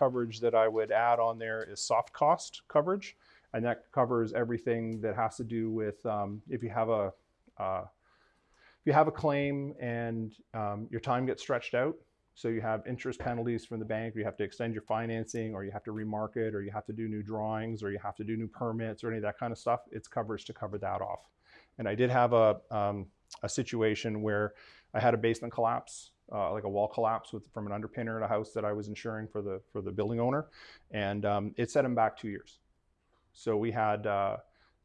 coverage that I would add on there is soft cost coverage, and that covers everything that has to do with um, if you have a uh, if you have a claim and um, your time gets stretched out, so you have interest penalties from the bank, you have to extend your financing, or you have to remarket, or you have to do new drawings, or you have to do new permits, or any of that kind of stuff. It's coverage to cover that off. And I did have a um, a situation where I had a basement collapse, uh, like a wall collapse with, from an underpinner at a house that I was insuring for the for the building owner, and um, it set him back two years. So we had uh,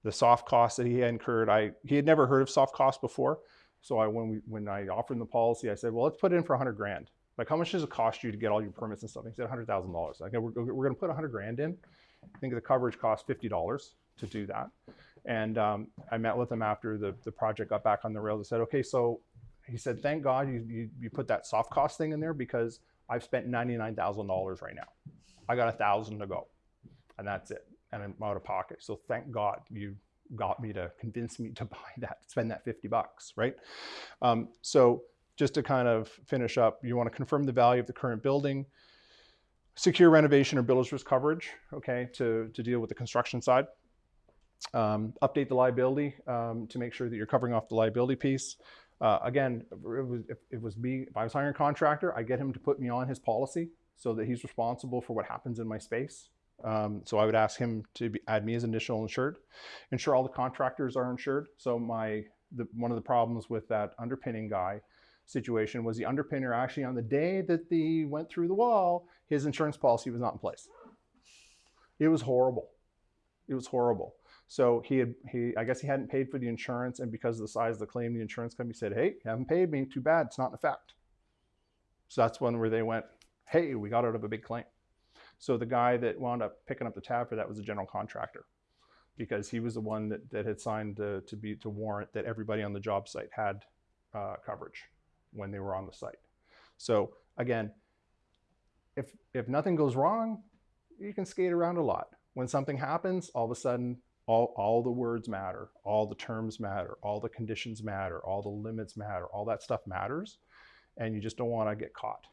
the soft costs that he had incurred. I he had never heard of soft costs before, so I when we when I offered him the policy, I said, well, let's put it in for a 100 grand. Like, how much does it cost you to get all your permits and stuff? He said, $100,000. Like, we're, we're going to put a 100 grand in. I think the coverage cost $50 to do that. And um, I met with him after the, the project got back on the rails. I said, okay, so he said, thank God you, you, you put that soft cost thing in there because I've spent $99,000 right now. I got a thousand to go and that's it. And I'm out of pocket. So thank God you got me to convince me to buy that, spend that 50 bucks, right? Um, so just to kind of finish up, you want to confirm the value of the current building, secure renovation or builder's risk coverage, okay, to, to deal with the construction side. Um, update the liability um, to make sure that you're covering off the liability piece. Uh, again, it was, if it was me, if I was hiring a contractor, I get him to put me on his policy so that he's responsible for what happens in my space. Um, so I would ask him to be, add me as additional insured, ensure all the contractors are insured. So my the, one of the problems with that underpinning guy situation was the underpinner actually on the day that the went through the wall, his insurance policy was not in place. It was horrible. It was horrible. So he had, he, I guess he hadn't paid for the insurance and because of the size of the claim, the insurance company said, hey, you haven't paid me, too bad, it's not in effect. So that's one where they went, hey, we got out of a big claim. So the guy that wound up picking up the tab for that was a general contractor because he was the one that, that had signed to, to be to warrant that everybody on the job site had uh, coverage when they were on the site. So again, if, if nothing goes wrong, you can skate around a lot. When something happens, all of a sudden, all, all the words matter, all the terms matter, all the conditions matter, all the limits matter, all that stuff matters. And you just don't want to get caught.